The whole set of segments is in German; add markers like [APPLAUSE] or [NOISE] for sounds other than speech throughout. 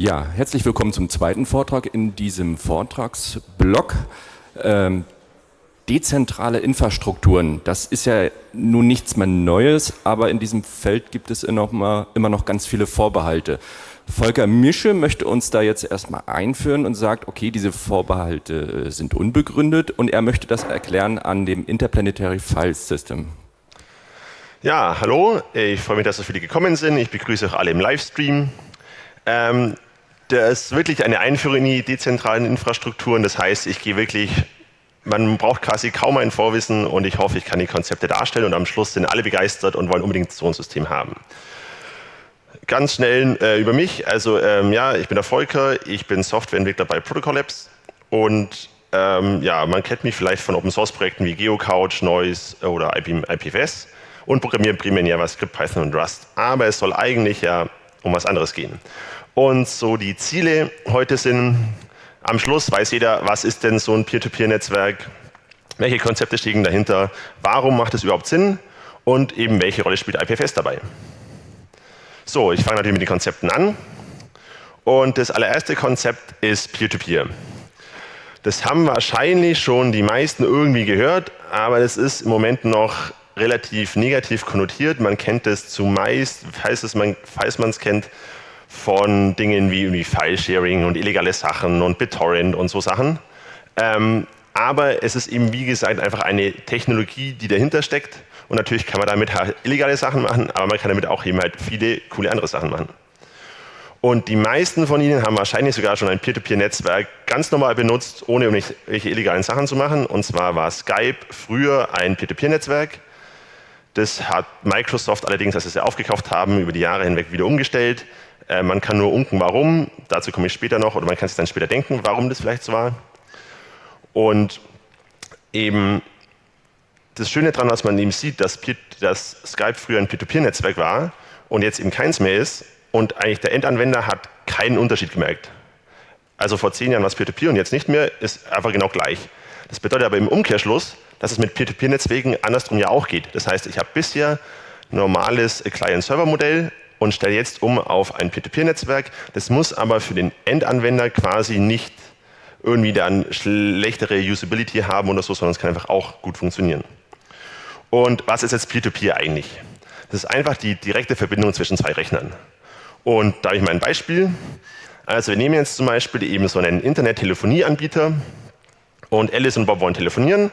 Ja, herzlich willkommen zum zweiten Vortrag in diesem Vortragsblock. Ähm, dezentrale Infrastrukturen, das ist ja nun nichts mehr Neues, aber in diesem Feld gibt es immer noch, mal, immer noch ganz viele Vorbehalte. Volker Mische möchte uns da jetzt erstmal einführen und sagt, okay, diese Vorbehalte äh, sind unbegründet und er möchte das erklären an dem Interplanetary File System. Ja, hallo, ich freue mich, dass so viele gekommen sind. Ich begrüße auch alle im Livestream. Ähm, das ist wirklich eine Einführung in die dezentralen Infrastrukturen. Das heißt, ich gehe wirklich, man braucht quasi kaum ein Vorwissen und ich hoffe, ich kann die Konzepte darstellen und am Schluss sind alle begeistert und wollen unbedingt so ein System haben. Ganz schnell äh, über mich. Also ähm, ja, ich bin der Volker, ich bin Softwareentwickler bei Protocol Labs und ähm, ja, man kennt mich vielleicht von Open Source Projekten wie GeoCouch, Noise oder IP, IPFS und programmiere primär in JavaScript, Python und Rust. Aber es soll eigentlich ja um was anderes gehen. Und so die Ziele heute sind, am Schluss weiß jeder, was ist denn so ein Peer-to-Peer-Netzwerk, welche Konzepte stehen dahinter, warum macht es überhaupt Sinn und eben welche Rolle spielt IPFS dabei. So, ich fange natürlich mit den Konzepten an. Und das allererste Konzept ist Peer-to-Peer. -Peer. Das haben wahrscheinlich schon die meisten irgendwie gehört, aber das ist im Moment noch relativ negativ konnotiert. Man kennt es zumeist, falls, man, falls man es kennt, von Dingen wie, File-Sharing und illegale Sachen und BitTorrent und so Sachen. Ähm, aber es ist eben, wie gesagt, einfach eine Technologie, die dahinter steckt. Und natürlich kann man damit halt illegale Sachen machen, aber man kann damit auch eben halt viele coole andere Sachen machen. Und die meisten von Ihnen haben wahrscheinlich sogar schon ein Peer-to-Peer-Netzwerk ganz normal benutzt, ohne irgendwelche illegalen Sachen zu machen. Und zwar war Skype früher ein Peer-to-Peer-Netzwerk. Das hat Microsoft allerdings, als sie es ja aufgekauft haben, über die Jahre hinweg wieder umgestellt. Äh, man kann nur unken, warum, dazu komme ich später noch, oder man kann sich dann später denken, warum das vielleicht so war. Und eben das Schöne daran, was man eben sieht, dass, dass Skype früher ein Peer-to-Peer-Netzwerk war und jetzt eben keins mehr ist und eigentlich der Endanwender hat keinen Unterschied gemerkt. Also vor zehn Jahren war es Peer-to-Peer und jetzt nicht mehr, ist einfach genau gleich. Das bedeutet aber im Umkehrschluss, dass es mit Peer-to-Peer-Netzwerken andersrum ja auch geht. Das heißt, ich habe bisher normales Client-Server-Modell und stelle jetzt um auf ein Peer-to-Peer-Netzwerk. Das muss aber für den Endanwender quasi nicht irgendwie dann schlechtere Usability haben oder so, sondern es kann einfach auch gut funktionieren. Und was ist jetzt Peer-to-Peer -Peer eigentlich? Das ist einfach die direkte Verbindung zwischen zwei Rechnern. Und da habe ich mal ein Beispiel. Also wir nehmen jetzt zum Beispiel eben so einen Internet-Telefonie-Anbieter und Alice und Bob wollen telefonieren.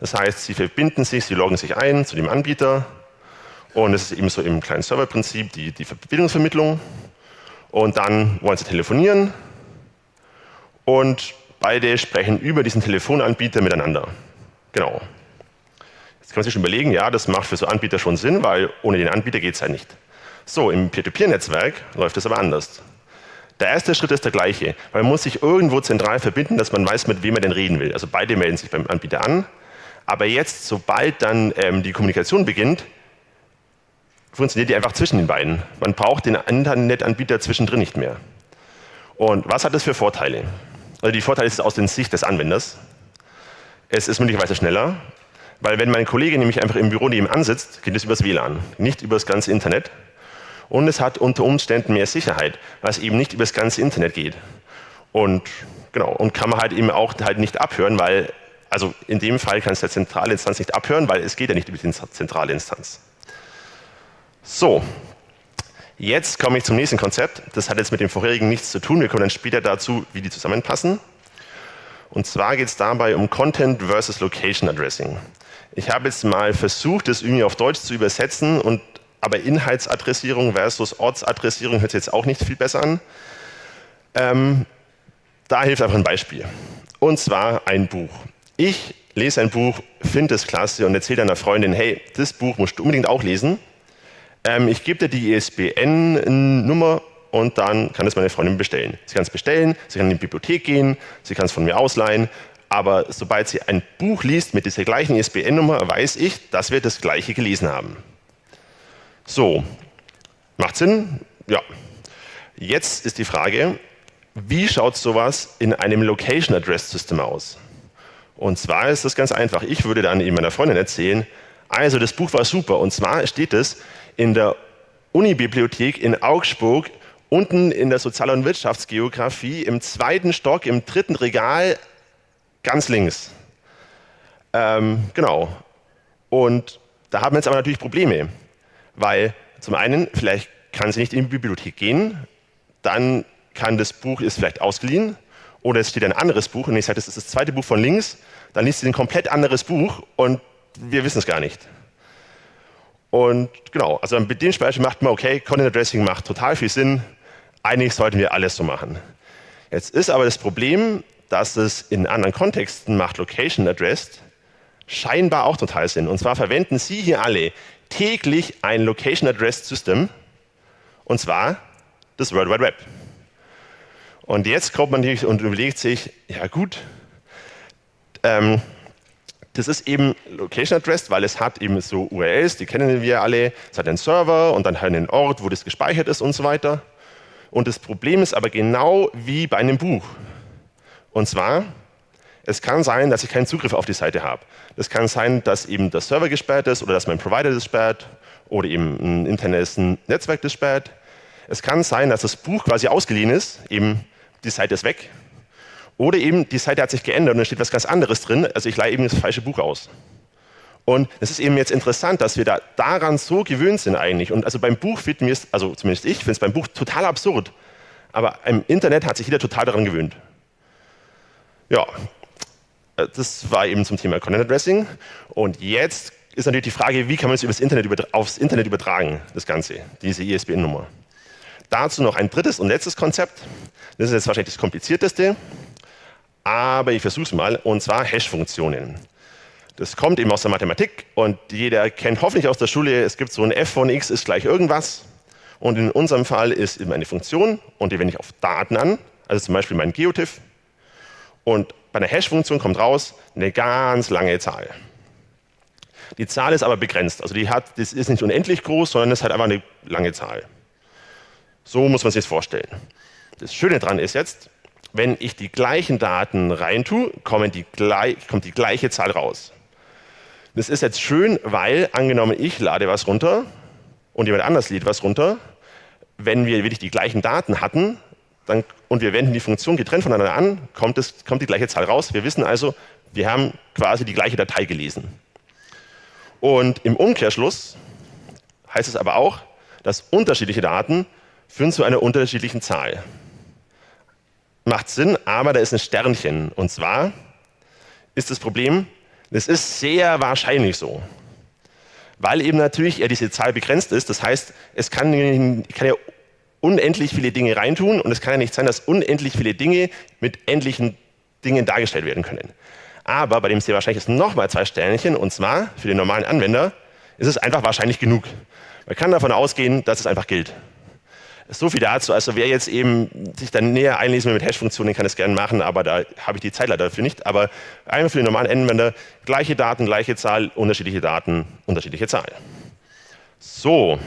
Das heißt, sie verbinden sich, sie loggen sich ein zu dem Anbieter und es ist eben so im kleinen Serverprinzip die, die Verbindungsvermittlung. Und dann wollen sie telefonieren und beide sprechen über diesen Telefonanbieter miteinander. Genau. Jetzt kann man sich schon überlegen, ja, das macht für so Anbieter schon Sinn, weil ohne den Anbieter geht es halt nicht. So, im Peer-to-Peer-Netzwerk läuft es aber anders. Der erste Schritt ist der gleiche, man muss sich irgendwo zentral verbinden, dass man weiß, mit wem man denn reden will. Also beide melden sich beim Anbieter an, aber jetzt, sobald dann ähm, die Kommunikation beginnt, funktioniert die einfach zwischen den beiden. Man braucht den Internetanbieter zwischendrin nicht mehr. Und was hat das für Vorteile? Also die Vorteile ist aus der Sicht des Anwenders. Es ist möglicherweise schneller, weil wenn mein Kollege nämlich einfach im Büro nebenan sitzt, geht es übers WLAN, nicht übers ganze Internet. Und es hat unter Umständen mehr Sicherheit, weil es eben nicht übers ganze Internet geht. Und genau, und kann man halt eben auch halt nicht abhören, weil, also in dem Fall kann es der zentrale Instanz nicht abhören, weil es geht ja nicht über die zentrale Instanz. So, jetzt komme ich zum nächsten Konzept. Das hat jetzt mit dem vorherigen nichts zu tun. Wir kommen dann später dazu, wie die zusammenpassen. Und zwar geht es dabei um Content versus Location Addressing. Ich habe jetzt mal versucht, das irgendwie auf Deutsch zu übersetzen, und, aber Inhaltsadressierung versus Ortsadressierung hört sich jetzt auch nicht viel besser an. Ähm, da hilft einfach ein Beispiel. Und zwar ein Buch. Ich lese ein Buch, finde es klasse und erzähle einer Freundin, hey, das Buch musst du unbedingt auch lesen. Ähm, ich gebe dir die ISBN-Nummer und dann kann es meine Freundin bestellen. Sie kann es bestellen, sie kann in die Bibliothek gehen, sie kann es von mir ausleihen, aber sobald sie ein Buch liest mit dieser gleichen ISBN-Nummer, weiß ich, dass wir das gleiche gelesen haben. So, macht Sinn? Ja. Jetzt ist die Frage, wie schaut sowas in einem Location Address System aus? Und zwar ist das ganz einfach. Ich würde dann eben meiner Freundin erzählen, also das Buch war super und zwar steht es in der Unibibliothek in Augsburg unten in der Sozial- und Wirtschaftsgeografie im zweiten Stock, im dritten Regal, ganz links. Ähm, genau. Und da haben wir jetzt aber natürlich Probleme, weil zum einen, vielleicht kann sie nicht in die Bibliothek gehen, dann kann das Buch, ist vielleicht ausgeliehen, oder es steht ein anderes Buch und ich sage, das ist das zweite Buch von links, dann liest sie ein komplett anderes Buch und wir wissen es gar nicht. Und genau, also mit dem Beispiel macht man, okay, Content Addressing macht total viel Sinn, eigentlich sollten wir alles so machen. Jetzt ist aber das Problem, dass es in anderen Kontexten macht Location Addressed scheinbar auch total Sinn. Und zwar verwenden Sie hier alle täglich ein Location Addressed System und zwar das World Wide Web. Und jetzt kommt man natürlich und überlegt sich, ja gut, ähm, das ist eben Location Addressed, weil es hat eben so URLs, die kennen wir alle. Es hat einen Server und dann einen Ort, wo das gespeichert ist und so weiter. Und das Problem ist aber genau wie bei einem Buch. Und zwar, es kann sein, dass ich keinen Zugriff auf die Seite habe. Es kann sein, dass eben der Server gesperrt ist oder dass mein Provider das sperrt oder eben ein internes Netzwerk das sperrt. Es kann sein, dass das Buch quasi ausgeliehen ist, eben die Seite ist weg. Oder eben die Seite hat sich geändert und da steht was ganz anderes drin, also ich leihe eben das falsche Buch aus. Und es ist eben jetzt interessant, dass wir da daran so gewöhnt sind eigentlich. Und also beim Buch finden wir es, also zumindest ich finde es beim Buch total absurd. Aber im Internet hat sich jeder total daran gewöhnt. Ja, äh, das war eben zum Thema Content Addressing. Und jetzt ist natürlich die Frage, wie kann man es übers Internet aufs Internet übertragen, das Ganze, diese ISBN-Nummer. Dazu noch ein drittes und letztes Konzept. Das ist jetzt wahrscheinlich das komplizierteste, aber ich versuche es mal, und zwar Hash-Funktionen. Das kommt eben aus der Mathematik und jeder kennt hoffentlich aus der Schule, es gibt so ein f von x ist gleich irgendwas. Und in unserem Fall ist eben eine Funktion und die wende ich auf Daten an, also zum Beispiel mein Geotiff. Und bei einer Hash-Funktion kommt raus eine ganz lange Zahl. Die Zahl ist aber begrenzt, also die hat, das ist nicht unendlich groß, sondern es hat einfach eine lange Zahl. So muss man sich das vorstellen. Das Schöne daran ist jetzt, wenn ich die gleichen Daten reintue, kommt die, kommt die gleiche Zahl raus. Das ist jetzt schön, weil angenommen ich lade was runter und jemand anders lädt was runter, wenn wir wirklich die gleichen Daten hatten dann, und wir wenden die Funktion getrennt voneinander an, kommt, es, kommt die gleiche Zahl raus. Wir wissen also, wir haben quasi die gleiche Datei gelesen. Und im Umkehrschluss heißt es aber auch, dass unterschiedliche Daten führen zu einer unterschiedlichen Zahl. Macht Sinn, aber da ist ein Sternchen. Und zwar ist das Problem, es ist sehr wahrscheinlich so. Weil eben natürlich ja diese Zahl begrenzt ist. Das heißt, es kann, kann ja unendlich viele Dinge reintun und es kann ja nicht sein, dass unendlich viele Dinge mit endlichen Dingen dargestellt werden können. Aber bei dem sehr wahrscheinlich ist nochmal zwei Sternchen und zwar für den normalen Anwender ist es einfach wahrscheinlich genug. Man kann davon ausgehen, dass es einfach gilt. So viel dazu. Also wer jetzt eben sich dann näher einlesen will mit Hash-Funktionen, kann das gerne machen, aber da habe ich die Zeit leider dafür nicht. Aber einfach für den normalen Anwender, gleiche Daten, gleiche Zahl, unterschiedliche Daten, unterschiedliche Zahl. So,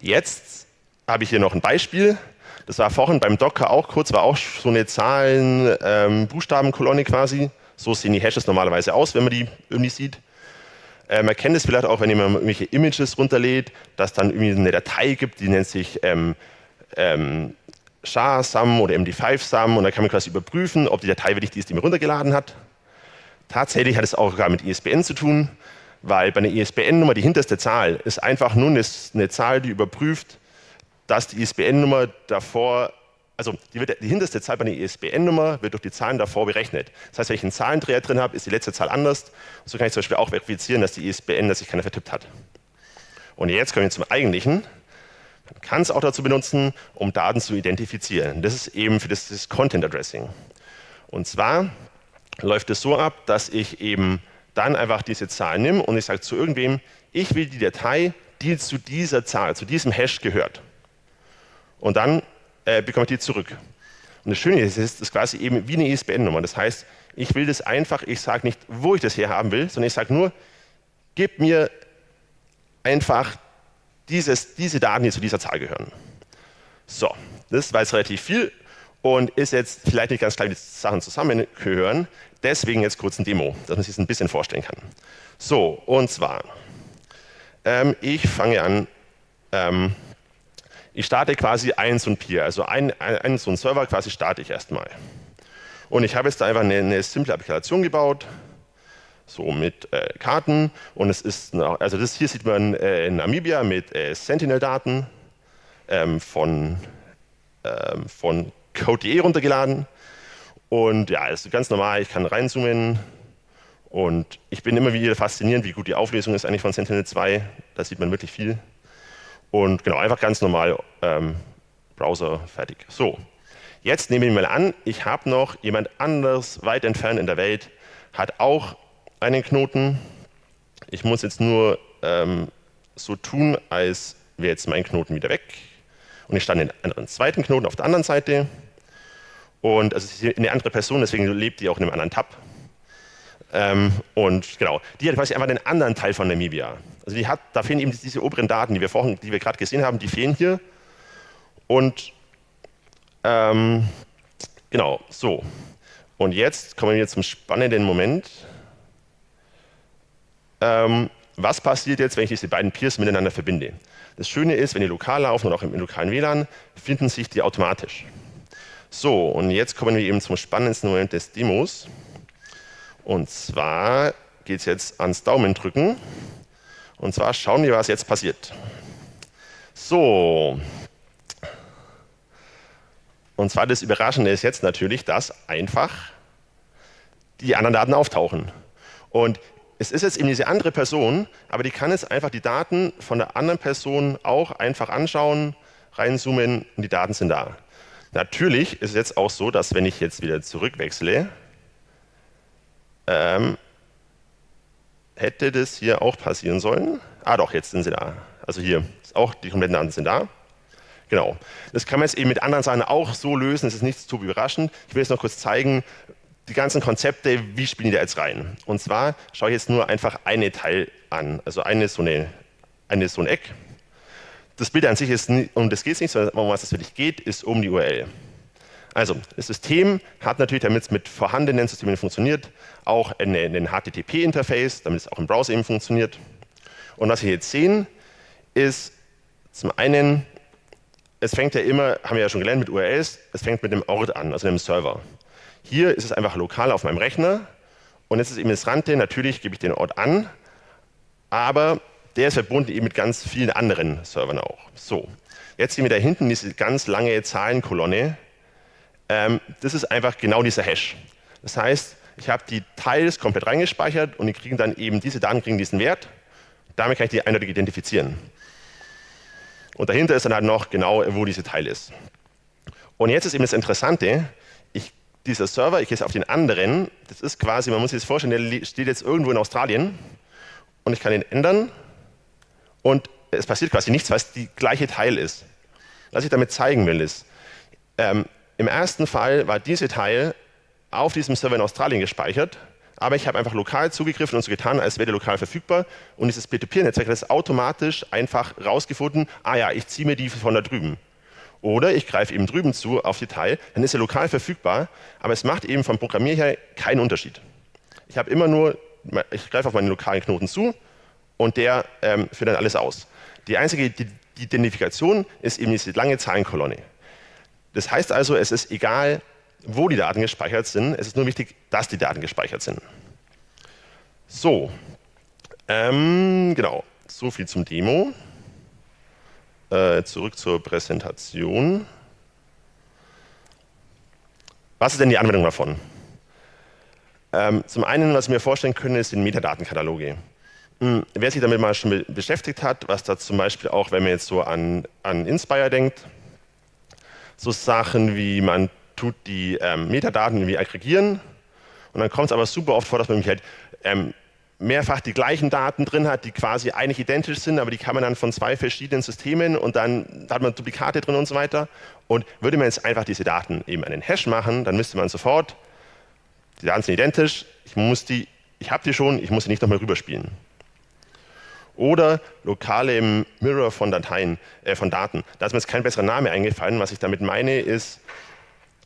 jetzt habe ich hier noch ein Beispiel. Das war vorhin beim Docker auch kurz, war auch so eine Zahlen-Buchstabenkolonne ähm, quasi. So sehen die Hashes normalerweise aus, wenn man die irgendwie sieht. Äh, man kennt es vielleicht auch, wenn jemand irgendwelche Images runterlädt, dass dann irgendwie eine Datei gibt, die nennt sich ähm, ähm, SHA-SUM oder MD5-SUM und da kann man quasi überprüfen, ob die Datei wirklich die ist, die man runtergeladen hat. Tatsächlich hat es auch sogar mit ISBN zu tun, weil bei einer ISBN-Nummer die hinterste Zahl ist einfach nur eine, eine Zahl, die überprüft, dass die ISBN-Nummer davor also die, wird, die hinterste Zahl bei einer ISBN-Nummer wird durch die Zahlen davor berechnet. Das heißt, wenn ich einen Zahlendreher drin habe, ist die letzte Zahl anders. So kann ich zum Beispiel auch verifizieren, dass die ISBN, dass sich keiner vertippt hat. Und jetzt kommen wir zum Eigentlichen. Man kann es auch dazu benutzen, um Daten zu identifizieren. Das ist eben für das, das Content Addressing. Und zwar läuft es so ab, dass ich eben dann einfach diese Zahl nehme und ich sage zu irgendwem, ich will die Datei, die zu dieser Zahl, zu diesem Hash gehört. Und dann äh, bekomme ich die zurück. Und das Schöne ist, es ist quasi eben wie eine ISBN-Nummer. Das heißt, ich will das einfach, ich sage nicht, wo ich das her haben will, sondern ich sage nur, gib mir einfach dieses, diese Daten, die zu dieser Zahl gehören. So, das war jetzt relativ viel und ist jetzt vielleicht nicht ganz klar, wie die Sachen zusammengehören. Deswegen jetzt kurz ein Demo, dass man sich das ein bisschen vorstellen kann. So, und zwar, ähm, ich fange an, ähm, Ich starte quasi einen so ein Peer, also einen, einen so einen Server quasi starte ich erstmal. Und ich habe jetzt da einfach eine, eine simple Applikation gebaut, so mit äh, Karten. Und es ist, also das hier sieht man äh, in Namibia mit äh, Sentinel-Daten ähm, von, ähm, von Code.de runtergeladen. Und ja, ist ganz normal, ich kann reinzoomen. Und ich bin immer wieder fasziniert, wie gut die Auflösung ist eigentlich von Sentinel 2, da sieht man wirklich viel und genau, einfach ganz normal ähm, Browser fertig. So, jetzt nehme ich mal an, ich habe noch jemand anders weit entfernt in der Welt, hat auch einen Knoten. Ich muss jetzt nur ähm, so tun, als wäre jetzt mein Knoten wieder weg. Und ich stand in einen zweiten Knoten auf der anderen Seite. Und also es ist eine andere Person, deswegen lebt die auch in einem anderen Tab. Ähm, und genau, die hat quasi einfach den anderen Teil von Namibia. Also die hat, da fehlen eben diese oberen Daten, die wir vorhin, die wir gerade gesehen haben, die fehlen hier. Und ähm, genau, so. Und jetzt kommen wir zum spannenden Moment. Ähm, was passiert jetzt, wenn ich diese beiden Peers miteinander verbinde? Das Schöne ist, wenn die lokal laufen und auch im lokalen WLAN, finden sich die automatisch. So, und jetzt kommen wir eben zum spannendsten Moment des Demos. Und zwar geht es jetzt ans Daumendrücken. Und zwar schauen wir, was jetzt passiert. So. Und zwar das Überraschende ist jetzt natürlich, dass einfach die anderen Daten auftauchen. Und es ist jetzt eben diese andere Person, aber die kann jetzt einfach die Daten von der anderen Person auch einfach anschauen, reinzoomen und die Daten sind da. Natürlich ist es jetzt auch so, dass wenn ich jetzt wieder zurückwechsle, ähm, hätte das hier auch passieren sollen. Ah doch, jetzt sind sie da. Also hier, auch die kompletten Daten sind da. Genau. Das kann man jetzt eben mit anderen Sachen auch so lösen, das ist nicht zu überraschend. Ich will jetzt noch kurz zeigen, die ganzen Konzepte, wie spielen die da jetzt rein? Und zwar schaue ich jetzt nur einfach eine Teil an, also eine so, eine, eine so ein Eck. Das Bild an sich ist, um das geht es nicht, sondern um was es wirklich geht, ist um die URL. Also, das System hat natürlich, damit es mit vorhandenen Systemen funktioniert, auch ein HTTP-Interface, damit es auch im Browser eben funktioniert. Und was wir jetzt sehen, ist zum einen, es fängt ja immer, haben wir ja schon gelernt mit URLs, es fängt mit dem Ort an, also einem Server. Hier ist es einfach lokal auf meinem Rechner und jetzt ist eben das Rante, natürlich gebe ich den Ort an, aber der ist verbunden eben mit ganz vielen anderen Servern auch. So, jetzt sehen wir da hinten diese ganz lange Zahlenkolonne. Ähm, das ist einfach genau dieser Hash. Das heißt, ich habe die Teils komplett reingespeichert und die kriegen dann eben, diese Daten kriegen diesen Wert. Damit kann ich die eindeutig identifizieren. Und dahinter ist dann halt noch genau, wo diese Teil ist. Und jetzt ist eben das Interessante, dieser Server, ich gehe jetzt auf den anderen, das ist quasi, man muss sich das vorstellen, der steht jetzt irgendwo in Australien und ich kann ihn ändern und es passiert quasi nichts, weil es die gleiche Teil ist. Was ich damit zeigen will, ist, ähm, im ersten Fall war diese Teil auf diesem Server in Australien gespeichert, aber ich habe einfach lokal zugegriffen und so getan, als wäre der lokal verfügbar und dieses Peer-to-Peer-Netzwerk hat es automatisch einfach rausgefunden, ah ja, ich ziehe mir die von da drüben. Oder ich greife eben drüben zu auf Detail, dann ist er lokal verfügbar, aber es macht eben vom Programmier her keinen Unterschied. Ich habe immer nur, ich greife auf meinen lokalen Knoten zu und der ähm, führt dann alles aus. Die einzige die Identifikation ist eben diese lange Zahlenkolonne. Das heißt also, es ist egal, wo die Daten gespeichert sind, es ist nur wichtig, dass die Daten gespeichert sind. So, ähm, genau, so viel zum Demo. Äh, zurück zur Präsentation. Was ist denn die Anwendung davon? Ähm, zum einen, was ich mir vorstellen könnte, sind Metadatenkataloge. Hm, wer sich damit mal schon beschäftigt hat, was da zum Beispiel auch, wenn man jetzt so an, an Inspire denkt, so Sachen wie man tut die ähm, Metadaten irgendwie aggregieren und dann kommt es aber super oft vor, dass man mich halt ähm, mehrfach die gleichen Daten drin hat, die quasi eigentlich identisch sind, aber die kann man dann von zwei verschiedenen Systemen und dann hat man Duplikate drin und so weiter. Und würde man jetzt einfach diese Daten eben einen Hash machen, dann müsste man sofort, die Daten sind identisch, ich muss die, ich habe die schon, ich muss sie nicht nochmal rüberspielen. Oder lokale Mirror von Dateien, äh, von Daten. Da ist mir jetzt kein besserer Name eingefallen. Was ich damit meine ist,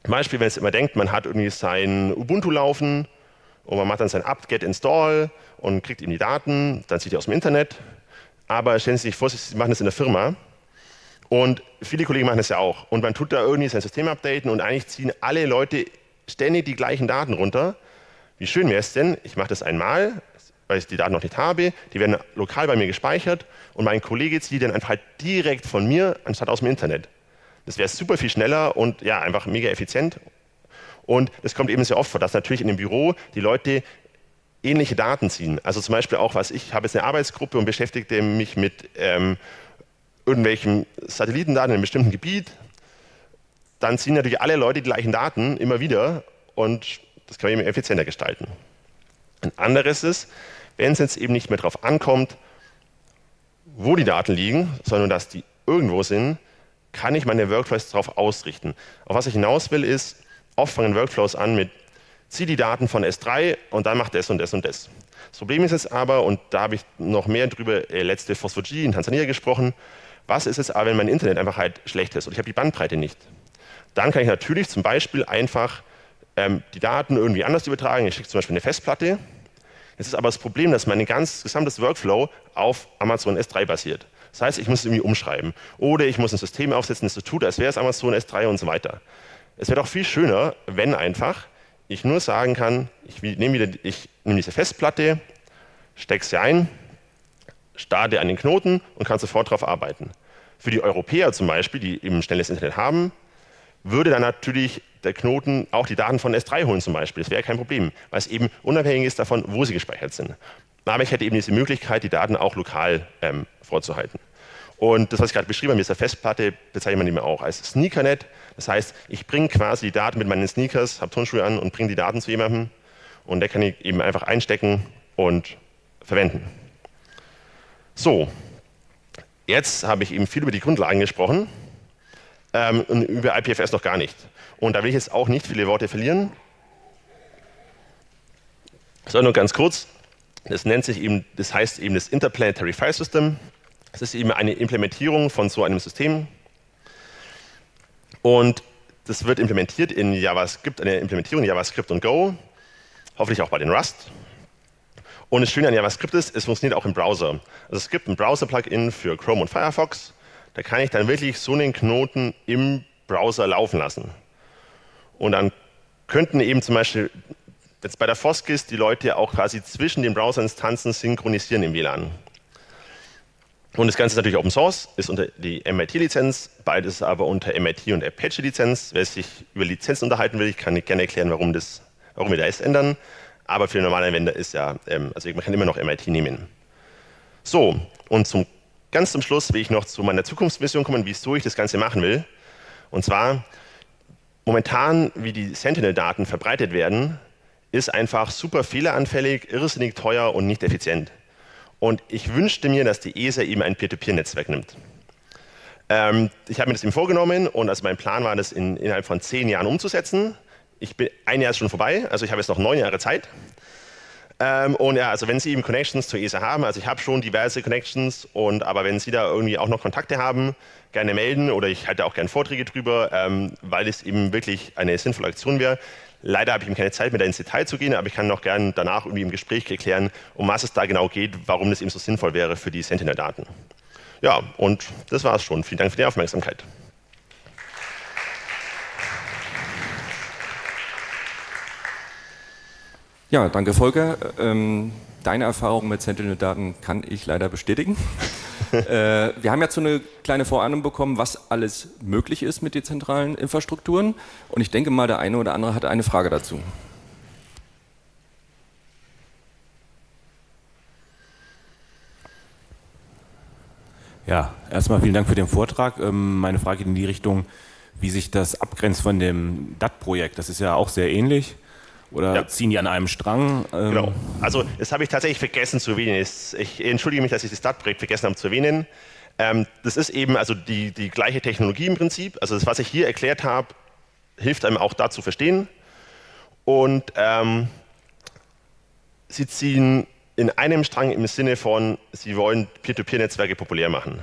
zum Beispiel, wenn es immer denkt, man hat irgendwie sein Ubuntu laufen und man macht dann sein apt-get install und kriegt ihm die Daten, dann zieht er aus dem Internet. Aber stellen Sie sich vor, Sie machen das in der Firma Und viele Kollegen machen das ja auch. Und man tut da irgendwie sein System updaten und eigentlich ziehen alle Leute ständig die gleichen Daten runter. Wie schön wäre es denn, ich mache das einmal, weil ich die Daten noch nicht habe, die werden lokal bei mir gespeichert und mein Kollege zieht die dann einfach halt direkt von mir, anstatt aus dem Internet. Das wäre super viel schneller und ja, einfach mega effizient. Und das kommt eben sehr oft vor, dass natürlich in dem Büro die Leute ähnliche Daten ziehen. Also zum Beispiel auch, was ich habe jetzt eine Arbeitsgruppe und beschäftigte mich mit ähm, irgendwelchen Satellitendaten in einem bestimmten Gebiet. Dann ziehen natürlich alle Leute die gleichen Daten immer wieder und das kann man eben effizienter gestalten. Ein anderes ist, wenn es jetzt eben nicht mehr darauf ankommt, wo die Daten liegen, sondern dass die irgendwo sind, kann ich meine Workflows darauf ausrichten. Auf was ich hinaus will, ist, oft fangen Workflows an mit, zieh die Daten von S3 und dann mach das und das und das. Das Problem ist jetzt aber, und da habe ich noch mehr drüber äh, letzte Phospho-G in Tansania gesprochen, was ist es aber, wenn mein Internet einfach halt schlecht ist und ich habe die Bandbreite nicht? Dann kann ich natürlich zum Beispiel einfach ähm, die Daten irgendwie anders übertragen. Ich schicke zum Beispiel eine Festplatte. Es ist aber das Problem, dass mein ganz gesamtes Workflow auf Amazon S3 basiert. Das heißt, ich muss es irgendwie umschreiben. Oder ich muss ein System aufsetzen, das so tut, als wäre es Amazon S3 und so weiter. Es wäre doch viel schöner, wenn einfach ich nur sagen kann, ich nehme, wieder, ich nehme diese Festplatte, stecke sie ein, starte einen Knoten und kann sofort darauf arbeiten. Für die Europäer zum Beispiel, die eben schnelles Internet haben, würde dann natürlich der Knoten auch die Daten von S3 holen zum Beispiel. Das wäre kein Problem, weil es eben unabhängig ist davon, wo sie gespeichert sind. Aber ich hätte eben diese Möglichkeit, die Daten auch lokal ähm, vorzuhalten. Und das, was ich gerade beschrieben habe, mit dieser Festplatte, bezeichnet man eben auch als Sneakernet. Das heißt, ich bringe quasi die Daten mit meinen Sneakers, habe Turnschuhe an und bringe die Daten zu jemandem. Und der kann ich eben einfach einstecken und verwenden. So, jetzt habe ich eben viel über die Grundlagen gesprochen ähm, und über IPFS noch gar nicht. Und da will ich jetzt auch nicht viele Worte verlieren, sondern nur ganz kurz. Das nennt sich eben, das heißt eben das Interplanetary File System. Das ist eben eine Implementierung von so einem System. Und das wird implementiert in JavaScript, eine Implementierung in JavaScript und Go, hoffentlich auch bei den Rust. Und das Schöne an JavaScript ist, es funktioniert auch im Browser. Also es gibt ein Browser-Plugin für Chrome und Firefox. Da kann ich dann wirklich so einen Knoten im Browser laufen lassen. Und dann könnten eben zum Beispiel jetzt bei der Foskis die Leute auch quasi zwischen den Browserinstanzen synchronisieren im WLAN. Und das Ganze ist natürlich Open Source, ist unter die MIT-Lizenz, beides aber unter MIT und Apache-Lizenz. Wer sich über Lizenzen unterhalten will, ich kann gerne erklären, warum, das, warum wir das ändern. Aber für normale Anwender ist ja, ähm, also man kann immer noch MIT nehmen. So, und zum, ganz zum Schluss will ich noch zu meiner Zukunftsvision kommen, wieso ich das Ganze machen will. Und zwar, momentan, wie die Sentinel-Daten verbreitet werden, ist einfach super fehleranfällig, irrsinnig teuer und nicht effizient. Und ich wünschte mir, dass die ESA eben ein Peer-to-Peer-Netzwerk nimmt. Ähm, ich habe mir das eben vorgenommen und also mein Plan war, das in, innerhalb von zehn Jahren umzusetzen. Ich bin, ein Jahr ist schon vorbei, also ich habe jetzt noch neun Jahre Zeit. Ähm, und ja, also wenn Sie eben Connections zur ESA haben, also ich habe schon diverse Connections, und aber wenn Sie da irgendwie auch noch Kontakte haben, gerne melden oder ich halte auch gerne Vorträge drüber, ähm, weil es eben wirklich eine sinnvolle Aktion wäre. Leider habe ich ihm keine Zeit, mehr da ins Detail zu gehen, aber ich kann noch gerne danach irgendwie im Gespräch erklären, um was es da genau geht, warum das eben so sinnvoll wäre für die Sentinel-Daten. Ja, und das war es schon. Vielen Dank für die Aufmerksamkeit. Ja, danke Volker. Ähm, deine Erfahrung mit Sentinel-Daten kann ich leider bestätigen. [LAUGHS] äh, wir haben jetzt so eine kleine Vorahnung bekommen, was alles möglich ist mit dezentralen Infrastrukturen. Und ich denke mal, der eine oder andere hat eine Frage dazu. Ja, erstmal vielen Dank für den Vortrag. Ähm, meine Frage geht in die Richtung, wie sich das abgrenzt von dem DAT-Projekt. Das ist ja auch sehr ähnlich. Oder ja. ziehen die an einem Strang? Ähm genau. Also das habe ich tatsächlich vergessen zu erwähnen. Ich entschuldige mich, dass ich das Startprojekt vergessen habe zu erwähnen. Ähm, das ist eben also die, die gleiche Technologie im Prinzip. Also das, was ich hier erklärt habe, hilft einem auch da zu verstehen. Und ähm, sie ziehen in einem Strang im Sinne von, sie wollen Peer-to-Peer-Netzwerke populär machen.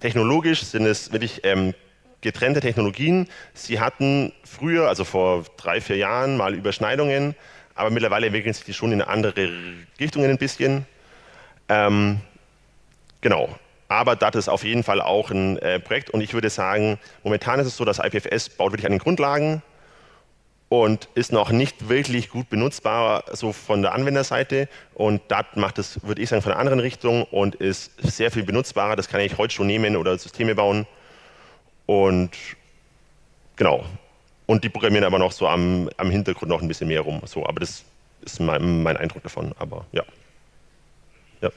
Technologisch sind es wirklich ähm, getrennte Technologien. Sie hatten früher, also vor drei, vier Jahren, mal Überschneidungen, aber mittlerweile entwickeln sich die schon in andere Richtungen ein bisschen. Ähm, genau. aber DAT ist auf jeden Fall auch ein äh, Projekt und ich würde sagen, momentan ist es so, dass IPFS baut wirklich an den Grundlagen und ist noch nicht wirklich gut benutzbar so von der Anwenderseite und DAT macht es, würde ich sagen, von einer anderen Richtung und ist sehr viel benutzbarer. Das kann ich heute schon nehmen oder Systeme bauen und genau. Und die programmieren aber noch so am, am Hintergrund noch ein bisschen mehr rum. So, aber das ist mein, mein Eindruck davon. Aber ja. ja.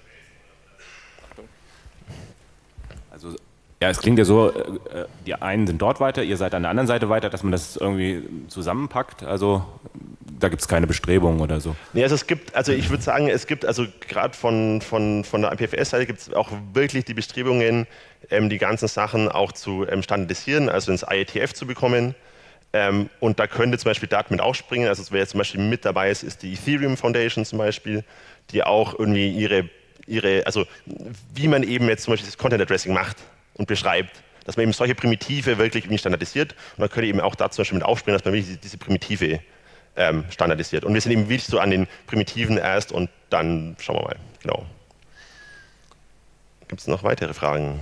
Also ja, es klingt ja so, äh, äh, die einen sind dort weiter, ihr seid an der anderen Seite weiter, dass man das irgendwie zusammenpackt. Also da gibt es keine Bestrebungen oder so. Nee, also es gibt, also ich würde sagen, es gibt, also gerade von, von, von der IPFS-Seite gibt es auch wirklich die Bestrebungen, ähm, die ganzen Sachen auch zu ähm, standardisieren, also ins IETF zu bekommen. Ähm, und da könnte zum Beispiel Daten mit springen. Also wer jetzt zum Beispiel mit dabei ist, ist die Ethereum Foundation zum Beispiel, die auch irgendwie ihre, ihre also wie man eben jetzt zum Beispiel das Content Addressing macht und beschreibt, dass man eben solche Primitive wirklich irgendwie standardisiert. Und dann könnte eben auch da zum Beispiel mit aufspringen, dass man wirklich diese Primitive ähm, standardisiert. Und wir sind eben wirklich so an den Primitiven erst und dann schauen wir mal. Genau. Gibt es noch weitere Fragen?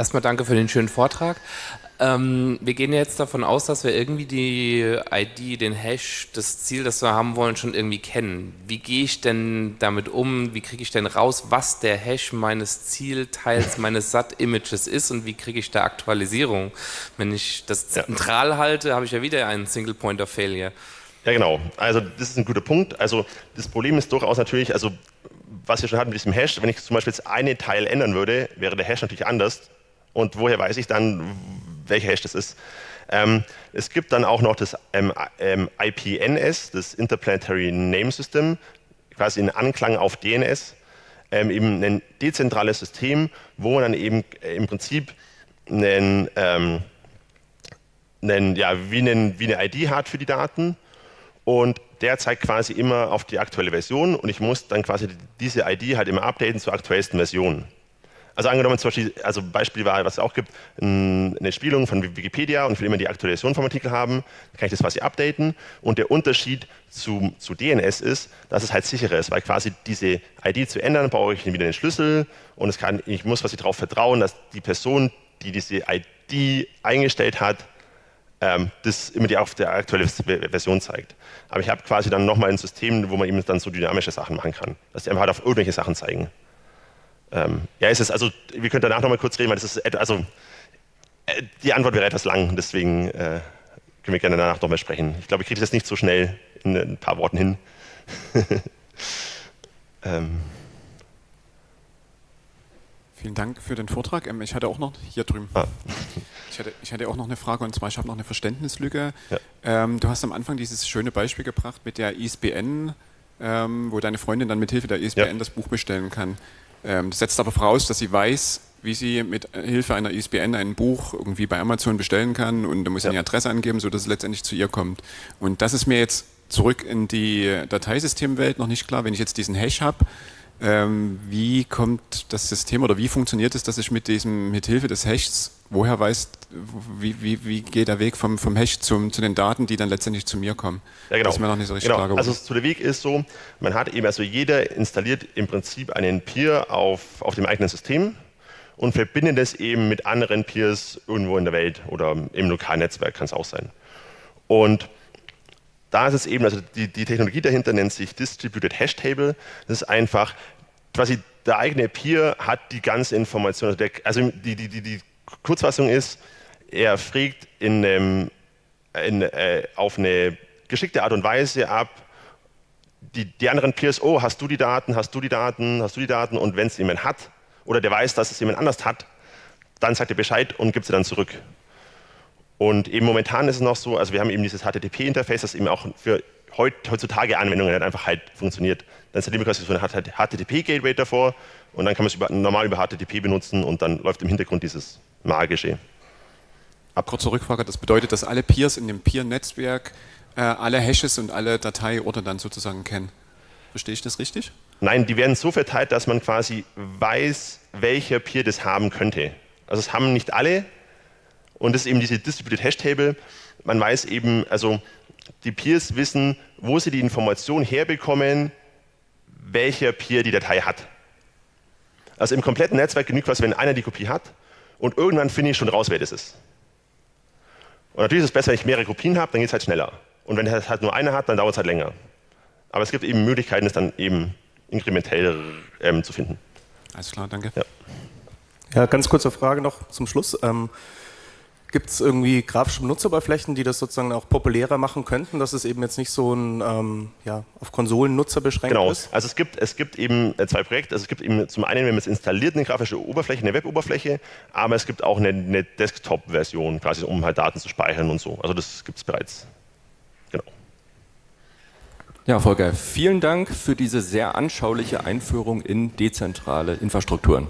Erstmal danke für den schönen Vortrag. Ähm, wir gehen jetzt davon aus, dass wir irgendwie die ID, den Hash, das Ziel, das wir haben wollen, schon irgendwie kennen. Wie gehe ich denn damit um? Wie kriege ich denn raus, was der Hash meines Zielteils, [LAUGHS] meines SAT-Images ist und wie kriege ich da Aktualisierung? Wenn ich das zentral halte, habe ich ja wieder einen Single Point of Failure. Ja, genau. Also das ist ein guter Punkt. Also das Problem ist durchaus natürlich, also was wir schon hatten mit diesem Hash, wenn ich zum Beispiel jetzt eine Teil ändern würde, wäre der Hash natürlich anders und woher weiß ich dann, welcher Hash das ist? Ähm, es gibt dann auch noch das ähm, ähm, IPNS, das Interplanetary Name System, quasi in Anklang auf DNS, ähm, eben ein dezentrales System, wo man dann eben äh, im Prinzip einen, ähm, einen, ja, wie, einen, wie eine ID hat für die Daten und der zeigt quasi immer auf die aktuelle Version und ich muss dann quasi diese ID halt immer updaten zur aktuellsten Version. Also angenommen zum Beispiel, also Beispiel war, was es auch gibt, eine Spielung von Wikipedia und ich will immer die Aktualisation vom Artikel haben, dann kann ich das quasi updaten und der Unterschied zu, zu DNS ist, dass es halt sicherer ist, weil quasi diese ID zu ändern, brauche ich wieder den Schlüssel und es kann, ich muss quasi darauf vertrauen, dass die Person, die diese ID eingestellt hat, ähm, das immer die auf der aktuelle Version zeigt. Aber ich habe quasi dann nochmal ein System, wo man eben dann so dynamische Sachen machen kann, dass die einfach halt auf irgendwelche Sachen zeigen. Ähm, ja, ist es, also wir können danach noch mal kurz reden, weil das ist, also äh, die Antwort wäre etwas lang, deswegen äh, können wir gerne danach noch mal sprechen. Ich glaube, ich kriege das nicht so schnell in ein paar Worten hin. [LAUGHS] ähm. Vielen Dank für den Vortrag. Ähm, ich hatte auch noch hier drüben. Ah. Ich, hatte, ich hatte auch noch eine Frage und zwar, ich habe noch eine Verständnislücke. Ja. Ähm, du hast am Anfang dieses schöne Beispiel gebracht mit der ISBN, ähm, wo deine Freundin dann mit Hilfe der ISBN ja. das Buch bestellen kann. Ähm, das setzt aber voraus, dass sie weiß, wie sie mit Hilfe einer ISBN ein Buch irgendwie bei Amazon bestellen kann und da muss sie ja. eine Adresse angeben, sodass es letztendlich zu ihr kommt. Und das ist mir jetzt zurück in die Dateisystemwelt noch nicht klar. Wenn ich jetzt diesen Hash habe, ähm, wie kommt das System oder wie funktioniert es, dass ich mit diesem, mit Hilfe des Hashs, woher weiß, wie, wie, wie geht der Weg vom, vom Hash zum, zu den Daten, die dann letztendlich zu mir kommen? Ja, genau. Das ist mir noch nicht so richtig genau. klar geworden. Also der Weg ist so, man hat eben, also jeder installiert im Prinzip einen Peer auf, auf dem eigenen System und verbindet es eben mit anderen Peers irgendwo in der Welt oder im lokalen Netzwerk kann es auch sein. Und da ist es eben, also die, die Technologie dahinter nennt sich Distributed Hash Table. Das ist einfach, quasi der eigene Peer hat die ganze Information. Also die, die, die, die Kurzfassung ist, er fragt in, ähm, in, äh, auf eine geschickte Art und Weise ab, die, die anderen Peers, oh, hast du die Daten, hast du die Daten, hast du die Daten und wenn es jemand hat oder der weiß, dass es jemand anders hat, dann sagt er Bescheid und gibt sie dann zurück. Und eben momentan ist es noch so, also wir haben eben dieses HTTP-Interface, das eben auch für heutzutage Anwendungen halt einfach halt funktioniert. Dann installieren wir quasi so ein HTTP-Gateway davor und dann kann man es über, normal über HTTP benutzen und dann läuft im Hintergrund dieses magische. Ab. Kurze Rückfrage, das bedeutet, dass alle Peers in dem Peer-Netzwerk äh, alle Hashes und alle Dateiorte dann sozusagen kennen. Verstehe ich das richtig? Nein, die werden so verteilt, dass man quasi weiß, welcher Peer das haben könnte. Also es haben nicht alle, und das ist eben diese Distributed Hash Table. Man weiß eben, also die Peers wissen, wo sie die Information herbekommen, welcher Peer die Datei hat. Also im kompletten Netzwerk genügt was, wenn einer die Kopie hat und irgendwann finde ich schon raus, wer das ist. Und natürlich ist es besser, wenn ich mehrere Kopien habe, dann geht es halt schneller. Und wenn es halt nur eine hat, dann dauert es halt länger. Aber es gibt eben Möglichkeiten, es dann eben inkrementell ähm, zu finden. Alles klar, danke. Ja. ja, ganz kurze Frage noch zum Schluss. Ähm, Gibt es irgendwie grafische Benutzeroberflächen, die das sozusagen auch populärer machen könnten, dass es eben jetzt nicht so ein ähm, ja, auf Konsolennutzer beschränkt genau. ist? Genau, also es gibt, es gibt eben äh, zwei Projekte. Also es gibt eben zum einen, wenn man es installiert, eine grafische Oberfläche, eine Web-Oberfläche, aber es gibt auch eine, eine Desktop-Version, quasi um halt Daten zu speichern und so. Also das gibt es bereits. Genau. Ja, Volker, vielen Dank für diese sehr anschauliche Einführung in dezentrale Infrastrukturen.